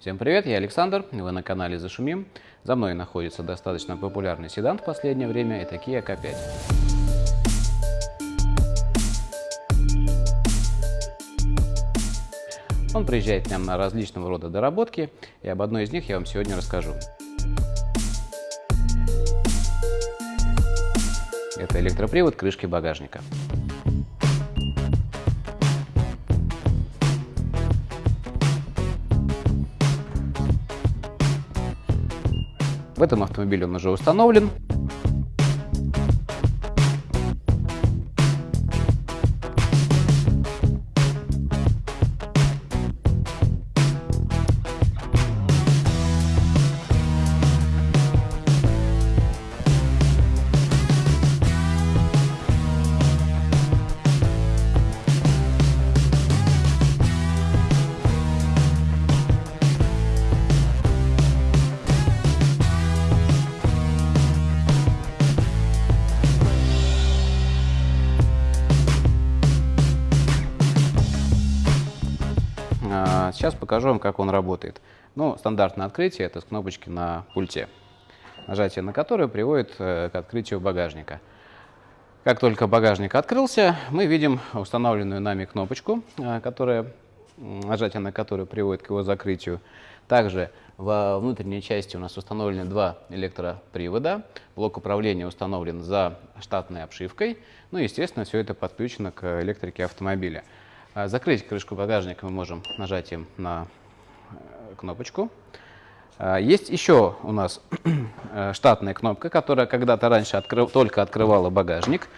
Всем привет, я Александр, вы на канале Зашумим. За мной находится достаточно популярный седан в последнее время, это Kia K5. Он приезжает к нам на различного рода доработки, и об одной из них я вам сегодня расскажу. Это электропривод крышки багажника. В этом автомобиле он уже установлен. Сейчас покажу вам, как он работает. Ну, стандартное открытие – это с кнопочки на пульте, нажатие на которое приводит э, к открытию багажника. Как только багажник открылся, мы видим установленную нами кнопочку, э, которая, нажатие на которую приводит к его закрытию. Также во внутренней части у нас установлены два электропривода. Блок управления установлен за штатной обшивкой. Ну естественно, все это подключено к электрике автомобиля. А, закрыть крышку багажника мы можем нажатием на э, кнопочку. А, есть еще у нас э, штатная кнопка, которая когда-то раньше открыв, только открывала багажник.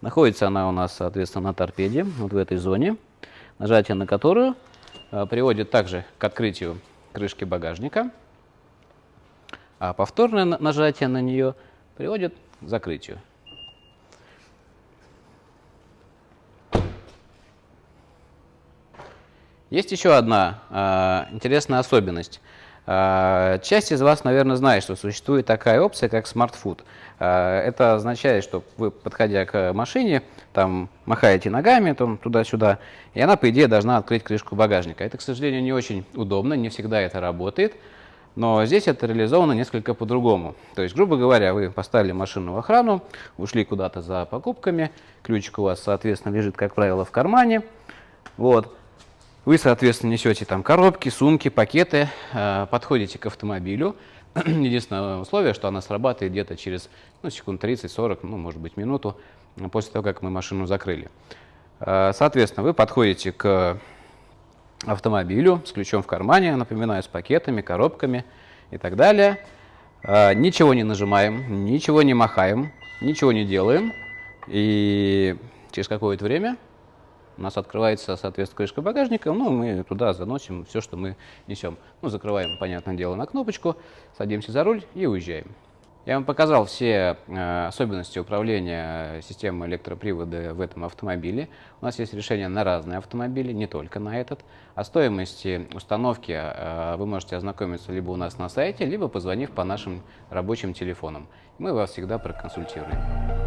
Находится она у нас, соответственно, на торпеде, вот в этой зоне. Нажатие на которую э, приводит также к открытию крышки багажника. А повторное нажатие на нее приводит к закрытию. Есть еще одна э, интересная особенность. Э, часть из вас, наверное, знает, что существует такая опция, как Smart Food. Э, это означает, что вы, подходя к машине, там махаете ногами туда-сюда, и она, по идее, должна открыть крышку багажника. Это, к сожалению, не очень удобно, не всегда это работает. Но здесь это реализовано несколько по-другому. То есть, грубо говоря, вы поставили машину в охрану, ушли куда-то за покупками, ключик у вас, соответственно, лежит, как правило, в кармане. Вот. Вы, соответственно, несете там коробки, сумки, пакеты, э, подходите к автомобилю. Единственное условие, что она срабатывает где-то через ну, секунд 30-40, ну, может быть, минуту после того, как мы машину закрыли. Э, соответственно, вы подходите к автомобилю с ключом в кармане, напоминаю, с пакетами, коробками и так далее. Ничего не нажимаем, ничего не махаем, ничего не делаем. И через какое-то время у нас открывается, соответственно, крышка багажника, ну, мы туда заносим все, что мы несем. Ну, закрываем, понятное дело, на кнопочку, садимся за руль и уезжаем. Я вам показал все э, особенности управления системой электропривода в этом автомобиле. У нас есть решение на разные автомобили, не только на этот. О стоимости установки э, вы можете ознакомиться либо у нас на сайте, либо позвонив по нашим рабочим телефонам. Мы вас всегда проконсультируем.